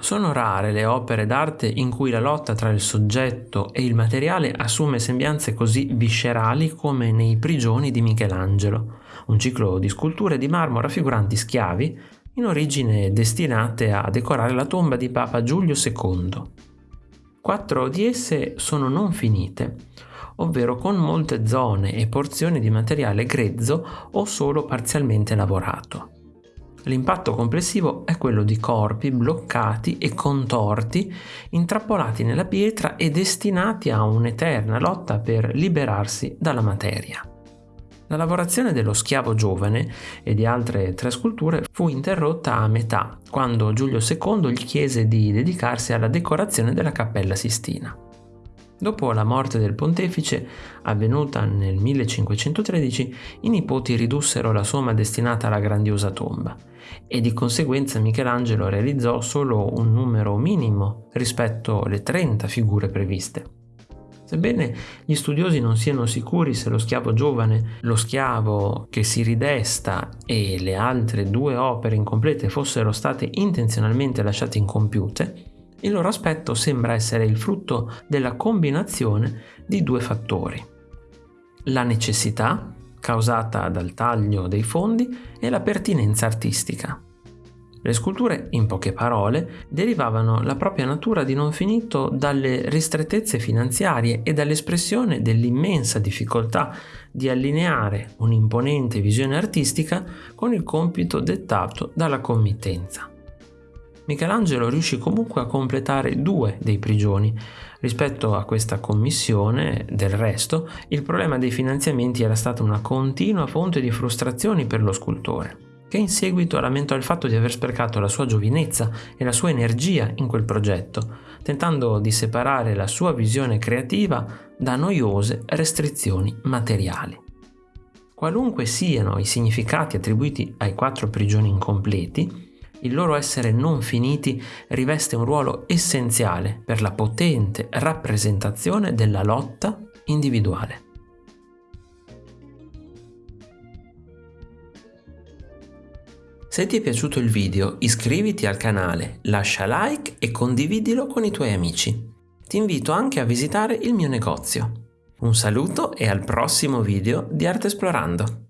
Sono rare le opere d'arte in cui la lotta tra il soggetto e il materiale assume sembianze così viscerali come nei Prigioni di Michelangelo, un ciclo di sculture di marmo raffiguranti schiavi, in origine destinate a decorare la tomba di Papa Giulio II. Quattro di esse sono non finite, ovvero con molte zone e porzioni di materiale grezzo o solo parzialmente lavorato. L'impatto complessivo è quello di corpi bloccati e contorti, intrappolati nella pietra e destinati a un'eterna lotta per liberarsi dalla materia. La lavorazione dello schiavo giovane e di altre tre sculture fu interrotta a metà, quando Giulio II gli chiese di dedicarsi alla decorazione della Cappella Sistina. Dopo la morte del pontefice, avvenuta nel 1513, i nipoti ridussero la somma destinata alla grandiosa tomba e di conseguenza Michelangelo realizzò solo un numero minimo rispetto alle 30 figure previste. Sebbene gli studiosi non siano sicuri se lo schiavo giovane, lo schiavo che si ridesta e le altre due opere incomplete fossero state intenzionalmente lasciate incompiute, il loro aspetto sembra essere il frutto della combinazione di due fattori. La necessità, causata dal taglio dei fondi, e la pertinenza artistica. Le sculture, in poche parole, derivavano la propria natura di non finito dalle ristrettezze finanziarie e dall'espressione dell'immensa difficoltà di allineare un'imponente visione artistica con il compito dettato dalla committenza. Michelangelo riuscì comunque a completare due dei prigioni. Rispetto a questa commissione, del resto, il problema dei finanziamenti era stata una continua fonte di frustrazioni per lo scultore che in seguito lamentò il fatto di aver sprecato la sua giovinezza e la sua energia in quel progetto, tentando di separare la sua visione creativa da noiose restrizioni materiali. Qualunque siano i significati attribuiti ai quattro prigioni incompleti, il loro essere non finiti riveste un ruolo essenziale per la potente rappresentazione della lotta individuale. Se ti è piaciuto il video iscriviti al canale, lascia like e condividilo con i tuoi amici. Ti invito anche a visitare il mio negozio. Un saluto e al prossimo video di Arte Esplorando!